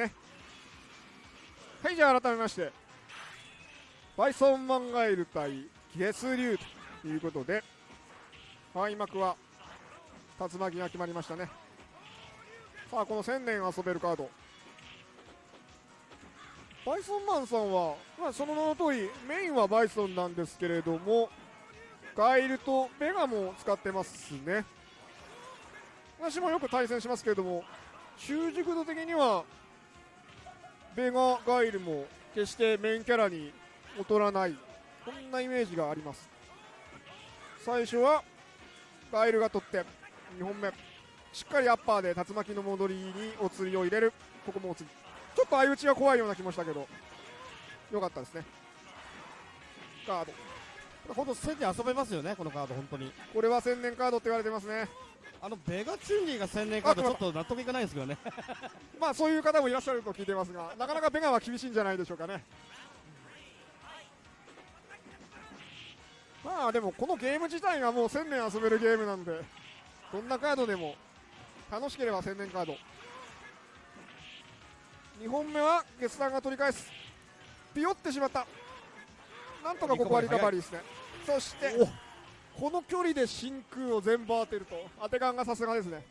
ね。はいじゃあ改めましてバイソンマンガエル対ゲスリュウということで開幕は竜巻が決まりましたね。さあこの1000年遊べるカード。バイソンマンさんは、まあ、その名の通りメインはバイソンなんですけれどもガイルとベガも使ってますね。私もよく対戦しますけれども習熟度的にはベガガイルも決してメインキャラに劣らない。こんなイメージがあります。最初はガイルが取って2本目。しっかりアッパーで竜巻の戻りにお釣りを入れる。ここもお釣り。ちょっと相打ちが怖いような気もしたけど。よかったですね。ガード。ほんと1000年遊べますよねこのカード本当に。これは千年カードって言われてますね。あのベガチュンリーが1000年カードちょっと納得いかないんですけどね。まあそういう方もいらっしゃると聞いてますがなかなかベガは厳しいんじゃないでしょうかね。まあでもこのゲーム自体がもう1000年遊べるゲームなんでどんなカードでも楽しければ1000年カード。2本目はゲスタンが取り返す。ピヨってしまったなんとかここはリカバリーですね。そしてこの距離で真空を全部当てると当て感がさすがですね。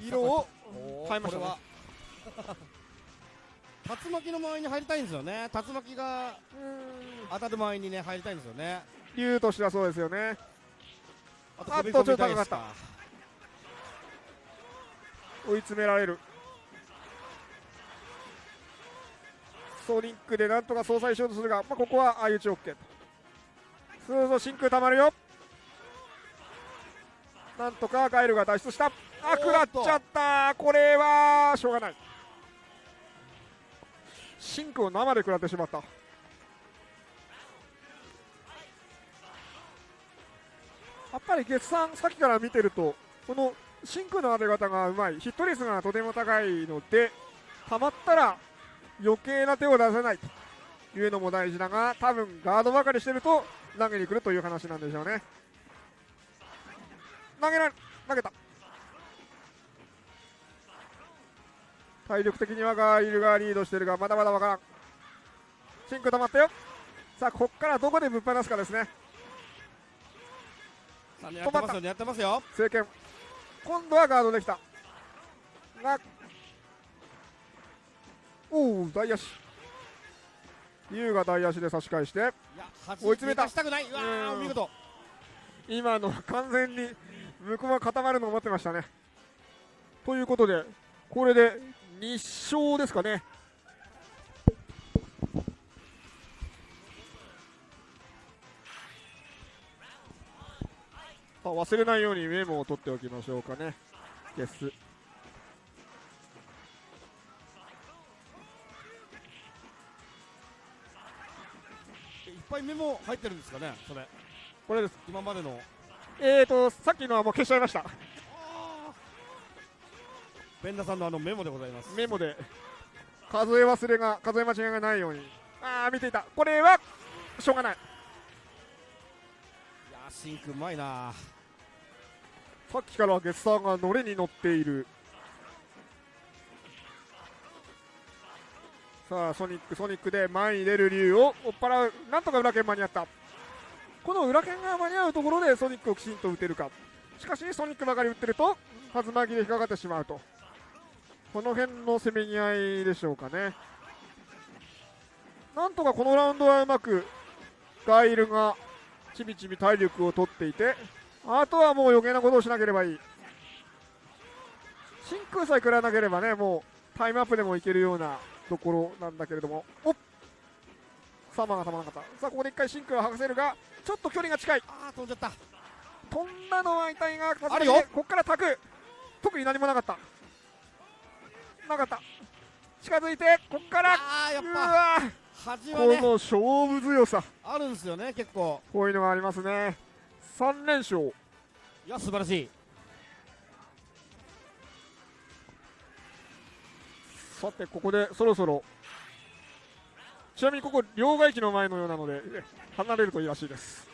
色を変えましたね。竜巻の周りに入りたいんですよね。竜巻が当たる周りにね入りたいんですよね。竜としてはそうですよね。ああっとちょっと高かった。追い詰められるソニックでなんとか相殺しようとするが、まあ、ここは相打ち OK と。そうそう真空たまるよ。なんとかガイルが脱出した。あ食らっちゃった。これはしょうがない。真空を生で食らってしまった。やっぱり月さんさっきから見てるとこの真空の当て方がうまい。ヒット率がとても高いのでたまったら余計な手を出せないと。いうのも大事だが多分ガードばかりしてると投げに来るという話なんでしょうね。投げられ投げた。体力的にはガーイルがリードしてるがまだまだわからん。真空溜まったよ。さあここからどこでぶっ放すかですね。さあ狙ってますよ狙ってますよ。政権今度はガードできた。がおお大足。優が大足で差し返して。追い詰めた。走りしたくない。うわーうん。お見事。今のは完全に向こうは固まるのを待ってましたね。ということでこれで2勝ですかね。あ忘れないようにメモを取っておきましょうかね。ゲスメモ入ってるんですかねそれ。これです。今までの。えーとさっきのはもう消しちゃいました。ベンダさんのあのメモでございます。メモで。数え忘れが数え間違いがないように。ああ見ていた。これはしょうがない。いやーシンクうまいなさっきからゲッサーが乗れに乗っているさあソニックソニックで前に出る竜を追っ払う。なんとか裏剣間に合った。この裏剣が間に合うところでソニックをきちんと打てるか。しかしソニックばかり打ってると竜巻で引っかかってしまうと。この辺のせめぎ合いでしょうかね。なんとかこのラウンドはうまくガイルがちびちび体力を取っていてあとはもう余計なことをしなければいい。真空さえ食らわなければねもうタイムアップでもいけるようなところなんだけれども。おっ。サマーがたまらなかった。さあここで一回真空を剥がせるがちょっと距離が近い。あー飛んじゃった。飛んだのは痛いがあるよ。ここからタク。特に何もなかった。なかった。近づいてここから。あーやっうぱわ端はね。この勝負強さ。あるんですよね結構。こういうのがありますね。3連勝。いや素晴らしいさてここでそろそろ。ちなみにここ両替機の前のようなので離れるといいらしいです。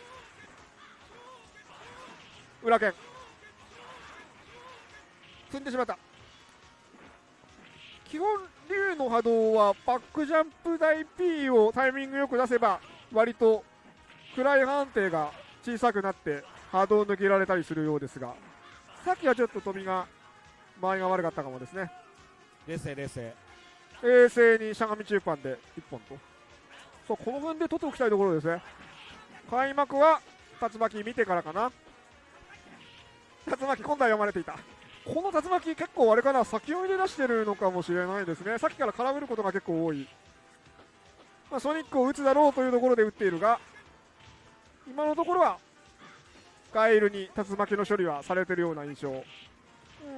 裏剣。積んでしまった。基本竜の波動はバックジャンプ台 P をタイミングよく出せば割と暗い判定が小さくなって波動抜けられたりするようですがさっきはちょっと飛びが間合いが悪かったかもですね。冷静冷静。冷静にしゃがみ中盤で1本と。そうこの分で取っておきたいところですね。開幕は竜巻見てからかな。竜巻今度は読まれていた。この竜巻結構あれかな先読みで出してるのかもしれないですね。さっきから絡めることが結構多い、まあ、ソニックを打つだろうというところで打っているが今のところはガエルに竜巻の処理はされているような印象、うん、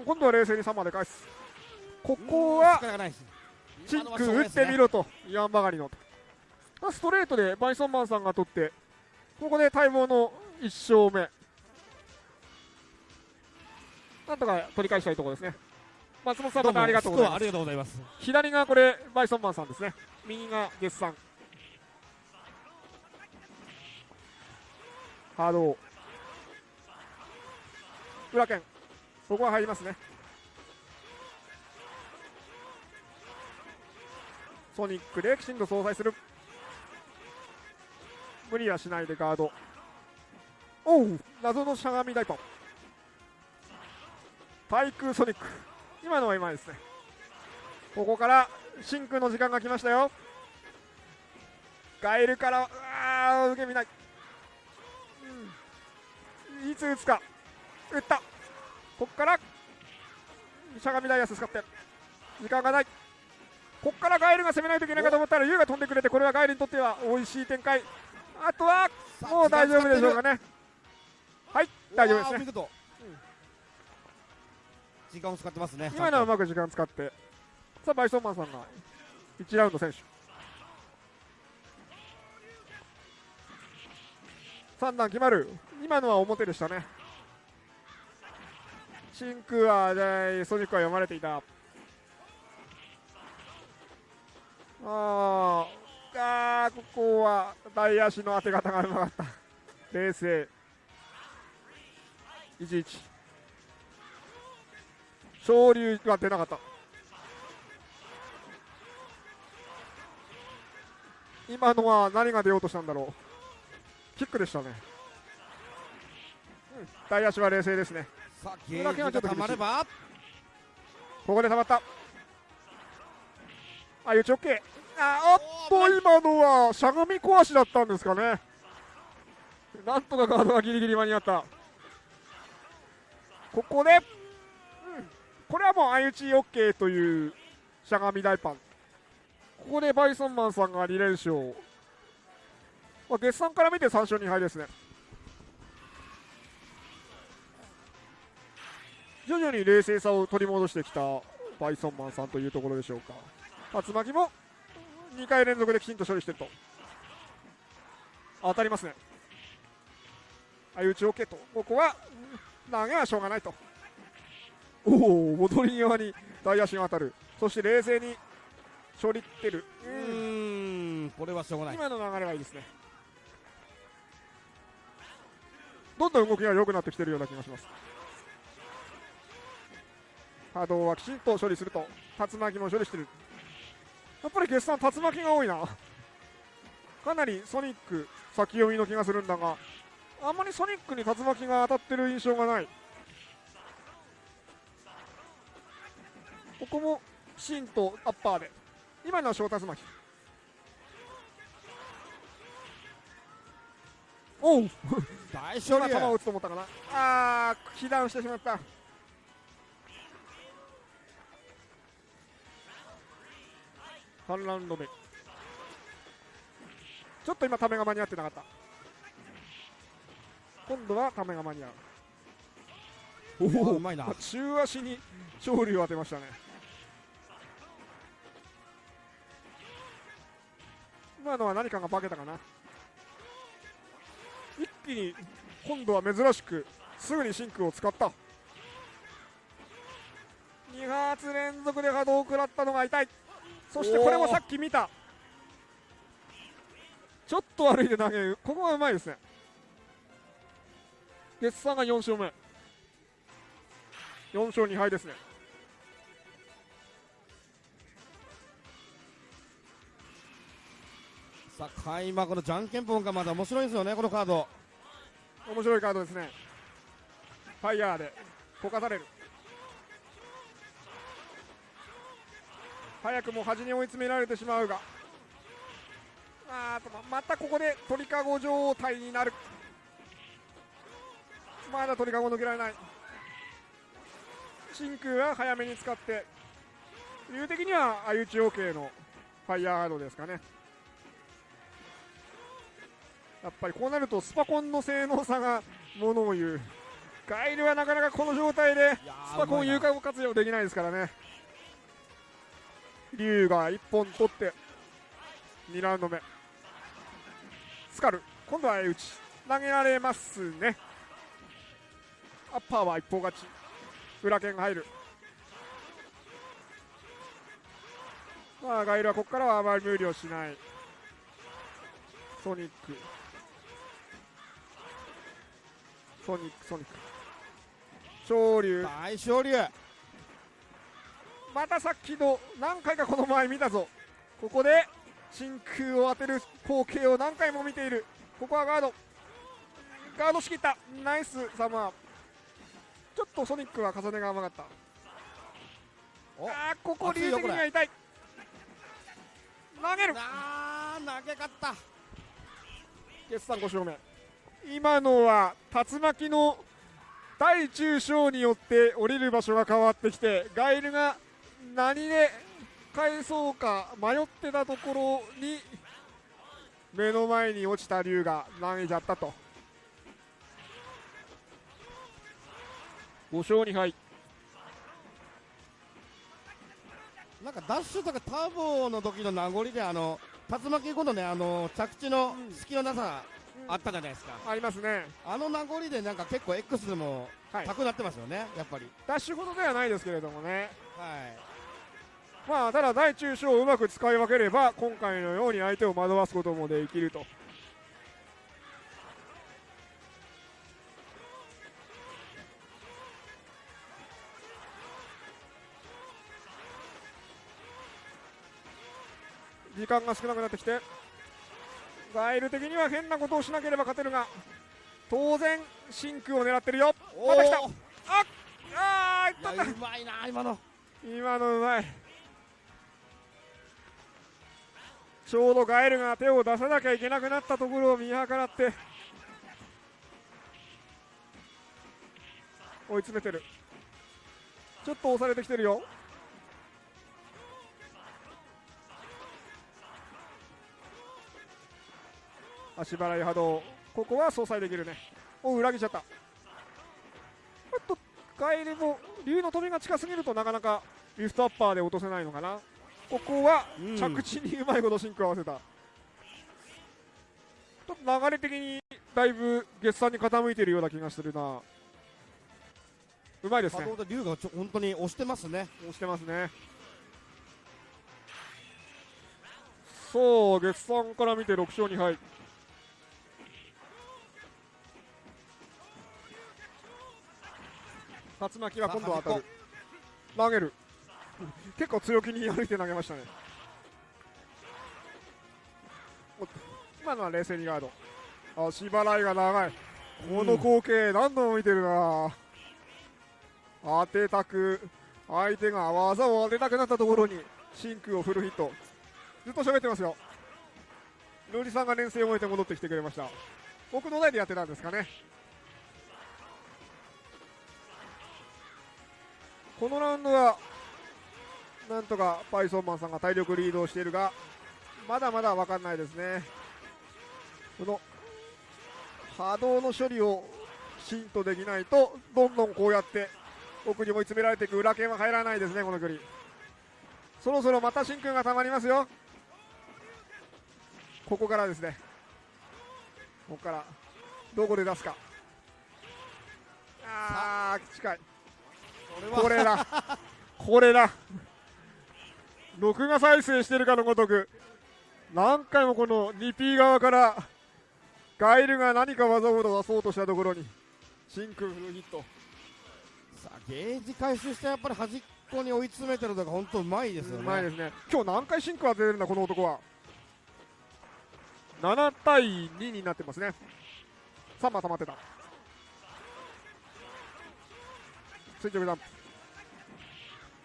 今度は冷静に3まで返す。ここはチンク打ってみろと言わんばかりの。ストレートでバイソンマンさんが取ってここで待望の1勝目。なんとか取り返したいところですね。松本さんまたありがとうございます。ありがとうございます。左がこれバイソンマンさんですね。右がデッサン。ハード裏剣。ここは入りますねソニックできちんと相殺する。無理はしないでガード。おう謎のしゃがみ大パン対空ソニック。今のはうまいですね。ここから真空の時間が来ましたよ。ガエルからあ受け身ない、うん、いつ打つか。打った。ここからしゃがみダイヤス使って。時間がない。ここからガエルが攻めないといけないかと思ったらユウが飛んでくれてこれはガエルにとっては美味しい展開。あとはもう大丈夫でしょうかね。はい大丈夫ですね、うん、時間を使ってますね。今のはうまく時間使って。さあバイソンマンさんが1ラウンド選手3段決まる。今のは表でしたね。真空はソニックは読まれていたああここは大足の当て方がうまかった。冷静。11昇竜は出なかった。今のは何が出ようとしたんだろう。キックでしたね、うん、大足は冷静ですね。さあゲージがたまれば。ここでたまったあ、いうち OK。あっと、今のはしゃがみ壊しだったんですかね。なんとかガードがギリギリ間に合った。ここで、うん、これはもう相打ち OK というしゃがみ大パン。ここでバイソンマンさんが2連勝。まあ、月産から見て3勝2敗ですね。徐々に冷静さを取り戻してきたバイソンマンさんというところでしょうか。竜巻も2回連続できちんと処理してると。当たりますね。相打ち OK と。ここは投げはしょうがないと。おお戻り際に大足が当たる。そして冷静に処理ってる。うん。これはしょうがない。今の流れはいいですね。どんどん動きが良くなってきてるような気がします。波動はきちんと処理すると。竜巻も処理してる。やっぱり決算竜巻が多いな。かなりソニック先読みの気がするんだがあんまりソニックに竜巻が当たってる印象がない。ここも芯とアッパーで。今のは小竜巻おう。大勝利球を打つと思ったかな。ああ被弾してしまった3ラウンド目。ちょっと今ためが間に合ってなかった。今度はためが間に合う。おお。うまいな。中足に勝利を当てましたね。今のは何かが化けたかな。一気に今度は珍しくすぐにシンクを使った。2発連続で波動を食らったのが痛いそしてこれもさっき見た。ちょっと悪いで投げるここがうまいですね。月さんが4勝目。4勝2敗ですね。さあ開幕のじゃんけんぽんがまだ面白いんですよねこのカード。面白いカードですね。ファイヤーでこかされる早くも端に追い詰められてしまうが。あとまたここで鳥かご状態になる。まだ鳥かご抜けられない。真空は早めに使って。理的には相打ち OK のファイヤーハードですかね。やっぱりこうなるとスパコンの性能差がものを言う。ガイルはなかなかこの状態でスパコン有効活用できないですからね。竜が1本取って2ラウンド目。スカル今度は相打ち投げられますね。アッパーは一方勝ち。裏剣が入る。まあガイルはここからはあまり無理をしない。ソニック。ソニックソニック。昇竜大昇竜またさっきの何回かこの前見たぞ。ここで真空を当てる光景を何回も見ている。ここはガード。ガードしきった。ナイスサマーちょっとソニックは重ねが甘かった。お。あーここ竜的には痛い。投げる。あー投げ勝った。決算5勝目。今のは竜巻の大中小によって降りる場所が変わってきてガイルが何で返そうか迷ってたところに目の前に落ちた竜が投げちゃったと。5勝2敗。なんかダッシュとかターボの時の名残であの竜巻後のねあの着地の隙のなさあったじゃないですか、ありますね。あの名残でなんか結構 X でもはい。高くなってますよね、やっぱり。ダッシュほどではないですけれどもね。はいまあただ大中小をうまく使い分ければ今回のように相手を惑わすこともできると。時間が少なくなってきてガイル的には変なことをしなければ勝てるが当然真空を狙ってるよ。また来た。ああーいった。いやうまいな今の。今のうまいちょうどガエルが手を出さなきゃいけなくなったところを見計らって追い詰めてる。ちょっと押されてきてるよ。足払い波動。ここは相殺できるね。お裏切っちゃった。おっとガエルも竜の飛びが近すぎるとなかなかリフトアッパーで落とせないのかな。ここはうん着地にうまいことシンク合わせた、ちょっと流れ的にだいぶ月産に傾いているような気がするな。うまいですね。龍がちょ本当に押してますね。押してますね。そう月産から見て6勝2敗。竜巻は今度は当たる。投げる結構強気に歩いて投げましたね。今のは冷静にガード。足払いが長い。この光景何度も見てるな、当てたく相手が技を当てたくなったところに真空をフルヒット。ずっと喋ってますよ。ルーリさんが連戦を終えて戻ってきてくれました。僕の代でやってたんですかね。このラウンドはなんとかパイソンマンさんが体力リードをしているがまだまだ分かんないですね。この波動の処理をきちんとできないとどんどんこうやって奥に追い詰められていく裏剣は入らないですねこの距離。そろそろまた真空がたまりますよ。ここからですね。ここからどこで出すか。あー近い。これだ。これだ録画再生してるかのごとく何回もこの 2P 側からガイルが何か技を出そうとしたところに真空フルヒット。さあゲージ回収してやっぱり端っこに追い詰めてるのが本当うまいですよね。うまいですね。今日何回シンク当てれるんだこの男は。7対2になってますね。3番溜まってた。垂直ジャンプ。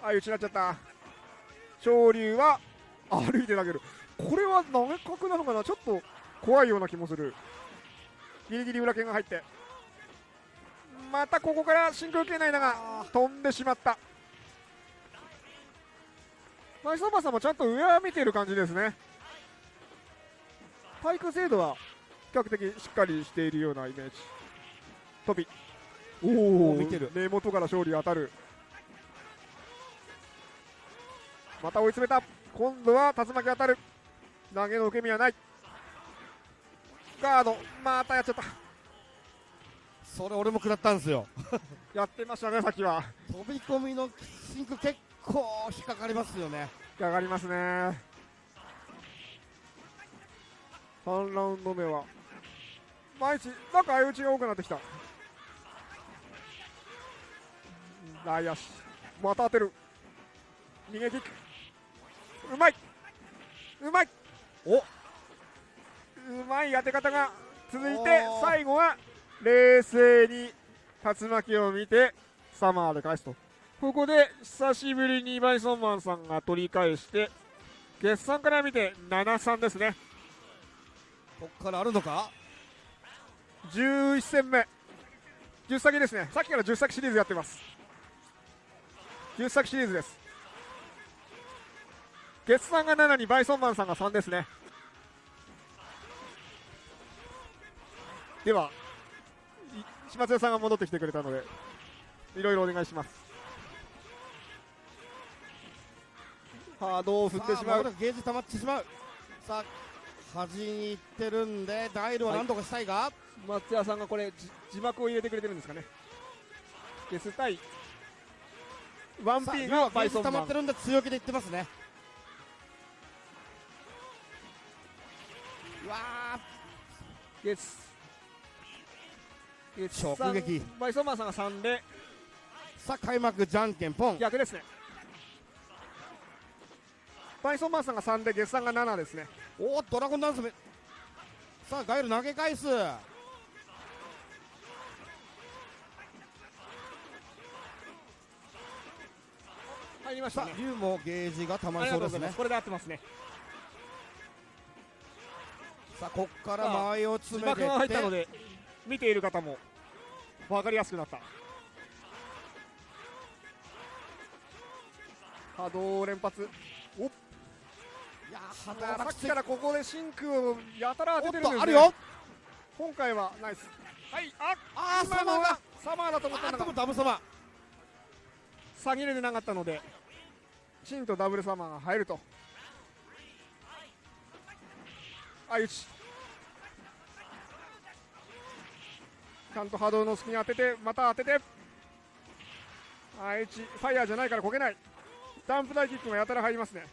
あ打ちなっちゃった昇竜は歩いて投げる。これは投げ角なのかな？ちょっと怖いような気もする。ギリギリ裏剣が入って。またここから真空系内だが飛んでしまった。マイソーマさんもちゃんと上は見ている感じですね。体育精度は比較的しっかりしているようなイメージ。飛び。おお見てる。根元から勝利当たるまた追い詰めた。今度は竜巻当たる。投げの受け身はない。ガード。またやっちゃった。それ俺も食らったんですよ。やってましたねさっきは。飛び込みのシンク結構引っかかりますよね。上がりますね。3ラウンド目は。毎日なんか相打ちが多くなってきた。内野手また当てる。逃げキックうまい。うまい。お。うまい当て方が続いて最後は冷静に竜巻を見てサマーで返すと。ここで久しぶりにバイソンマンさんが取り返して決算から見て7-3ですね。こっからあるのか？11戦目。10先ですね。さっきから10先シリーズやってます。10先シリーズです決算が7にバイソンマンさんが3ですね。ではい島津さんが戻ってきてくれたのでいろいろお願いします。ハードを振ってしまう？ゲージ溜まってしまう。さあ端に行ってるんでダイルは何とかしたいが、松屋さんがこれじ字幕を入れてくれてるんですかね。ゲス対ワンピーがバイソンマン。ゲージ溜まってるんで強気でいってますねゲスゲス直撃。バイソンマンさんが3で。ーさあ開幕じゃんけんポン。逆ですね。バイソンマンさんが3でゲスさんが7ですね。おおドラゴンダンスめ。さあガイル投げ返す。さ入りましたね。あ竜もゲージが溜まありりそうです。ねこれで合ってますねさあこっから間合いを字詰めて幕が入ったので見ている方も分かりやすくなった。波動連発。おっ。いやさーっきからここで真空をやたら当ててるんです、あるよ。今回はナイス。はいああサマーが。サマーだと思ったんだ。がとダブ様下げれてなかったのでチンとダブルサマーが入ると相打ちちゃんと波動の隙に当ててまた当てて。相打ちファイヤーじゃないからこけない。ダンプ大キックがやたら入りますね。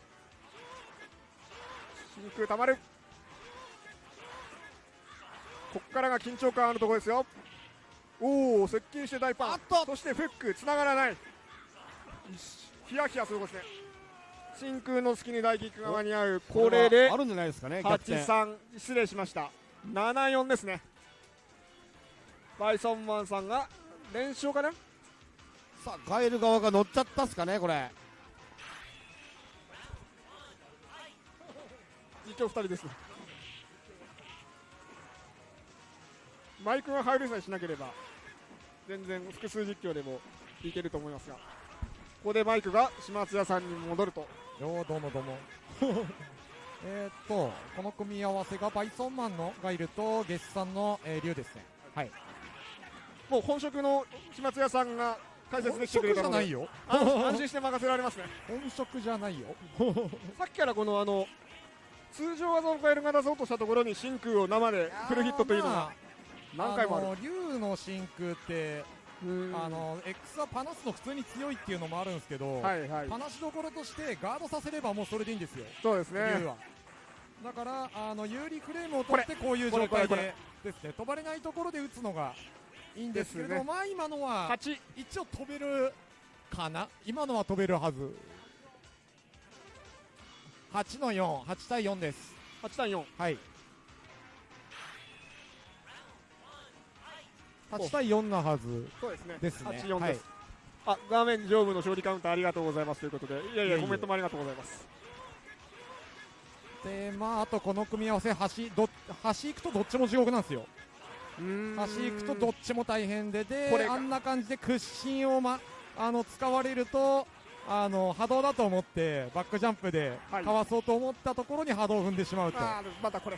真空たまる。こっからが緊張感あるところですよ。おお接近して大パン。そしてフックつながらない。ヒヤヒヤすることですね真空の隙に大キックが間に合うこれであるんじゃないですかね逆転83失礼しました。74ですね。バイソンマンさんが連勝かな？さあガイル側が乗っちゃったっすかねこれ。実況2人ですマイクが入るさえしなければ全然複数実況でもいけると思いますがここでマイクが島津屋さんに戻ると。よーどうもどうも。えーっとこの組み合わせがバイソンマンのがいるとゲスさんの、えー、竜ですね。はい。もう本職の島津屋さんが解説できてくれ本職じたのでゃないよ。安安心して任せられますね。本職じゃないよ。さっきからこのあの通常技をカエルが出そうとしたところに真空を生でフルヒットというのが何回もある。の竜の真空ってうんあの X はパナスの普通に強いっていうのもあるんですけど、はいはい。パナしどころとしてガードさせればもうそれでいいんですよ。そうです竜ねは。だからあの有利フレームを取ってこういう状態でですね。飛ばれないところで打つのがいいんですけど、ね。まあ今のは8一応飛べるかな？今のは飛べるはず。8の48対4です。8対4はい8対4なはずそうですね。ですね。8 4はい。です、あ画面上部の勝利カウンターありがとうございますということでいやいやコメントもありがとうございます。でまああとこの組み合わせ端ど端行くとどっちも地獄なんですよ。端行くとどっちも大変ででこれが。あんな感じで屈伸を、ま、あの使われるとあの波動だと思ってバックジャンプではい。かわそうと思ったところに波動を踏んでしまうと、あーまたこれ。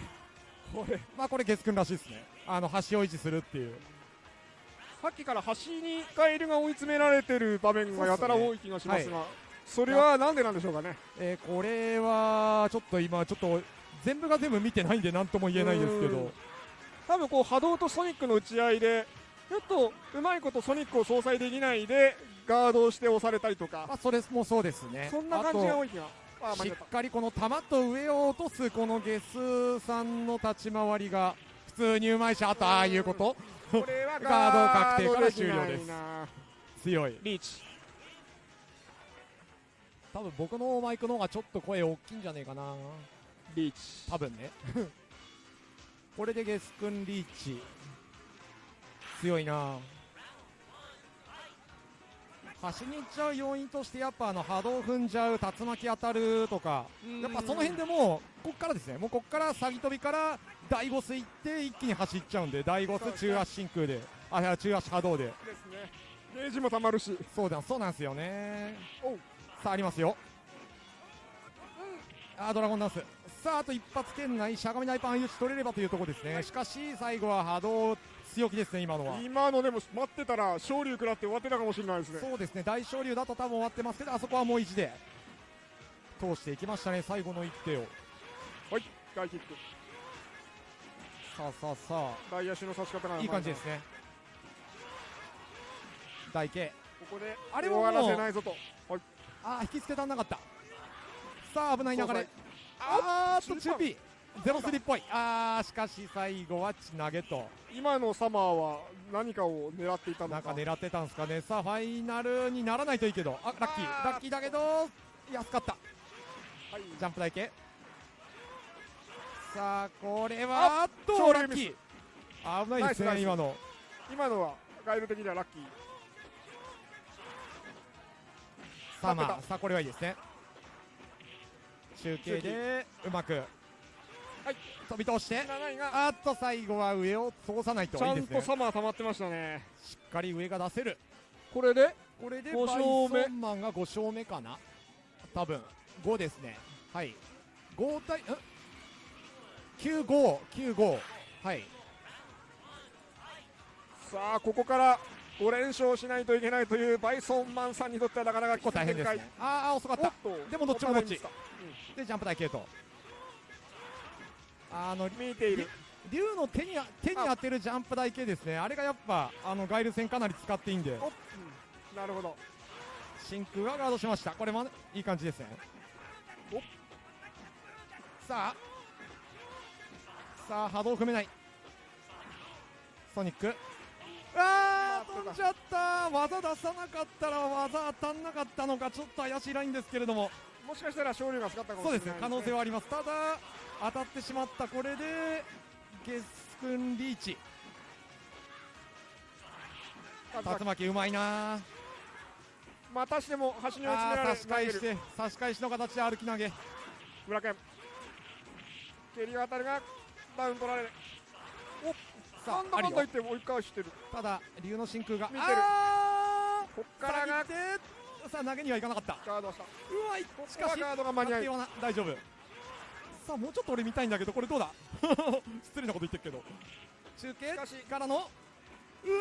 これまあこれ月君らしいですね。あの端を維持するっていうさっきから端にカエルが追い詰められてる場面がやたら多い気がしますがはそれはなんでなんでしょうかね？えーこれはちょっと今ちょっと全部が全部見てないんで何とも言えないんですけど。多分こう波動とソニックの打ち合いでちょっとうまいことソニックを相殺できないでガードをして押されたりとか。まあそれもそうですね。そんな感じが多い気が。しっかりこの球と上を落とすこのゲスさんの立ち回りが普通にうまいしあとああいうことこれはガード確定から終了です。な強い。リーチ。多分僕のマイクの方がちょっと声大きいんじゃねえかな。リーチ。多分ね。これでゲス君リーチ。強いな。端に行っちゃう要因としてやっぱあの波動踏んじゃう竜巻当たるとか。やっぱその辺でもうこっからですね。もうこっから詐欺飛びから大ボス行って一気に走っちゃうんで大ボス中足真空であいや中足波動で。ですね。ゲージもたまるし。そうだそうなんですよね。さあありますよ。あードラゴンダンス。さああと一発圏内しゃがみ大パン打ち取れればというところですね。しかし最後は波動強気ですね今のは。今のでも待ってたら昇竜食らって終わってたかもしれないですね。そうですね。大昇竜だと多分終わってますけどあそこはもう意地で通していきましたね最後の一手を。外キックさあさあさあ外野手の差し方がいい感じですね。大慶ここであれは終わらせないぞと。はい。あー引きつけ足んなかった。さあ危ない流れ。あーっと中間 2P ゼロスリっぽい。あーしかし最後は血投げと。今のサマーは何かを狙っていたのか。なんか狙ってたんですかね。さあファイナルにならないといいけど。あラッキー。あー。ラッキーだけど安かった。はい。ジャンプ台形さあこれはあっとラッキー。危ないですね今の。今のはガイル的にはラッキー。さあまあさあこれはいいですね。中継でうまくはい。飛び通して7位があっと最後は上を通さないと。ちゃんとサマー溜まってましたね。しっかり上が出せる。これでこれで五バイ勝目。ソンマンが5勝目かな。多分。5ですね。はい。5対ん？9595はい。さあここから5連勝しないといけないというバイソンマンさんにとってはなかなか結構大変ですね。あーあー遅かった。でもどっちもどっち。お互いミスでジャンプ台系とあの見ている。竜の手に手に当てるジャンプ台系ですね。あ。れがやっぱあのガイル戦かなり使っていいんで。うん。なるほど。真空がガードしました。これもいい感じですね。おさあさあ波動踏めない。ソニック。あー飛んじゃった。技出さなかったら技当たんなかったのかちょっと怪しいラインですけれども。もしかしたら勝利が使ったかもしそうれないですね。可能性はあります。ただ当たってしまったこれでゲス君リーチ。竜巻うまいな。またしても端に追い詰められ差し返して差し返しの形で歩き投げ。村健蹴り渡るがダウン取られる。さああるよなんだかんだ言って追い返してる。ただ竜の真空が。見てる。あこっーからがさあ投げにはいかなかった。ガードしたうまいこしかしガードが間に合い。大丈夫。さあもうちょっと俺見たいんだけどこれどうだ？失礼なこと言ってるけど。中継しかしからのうわ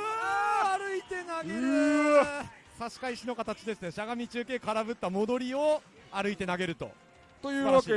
ー歩いて投げうる差し返しの形ですね。しゃがみ中継空振った戻りを歩いて投げると。というわけ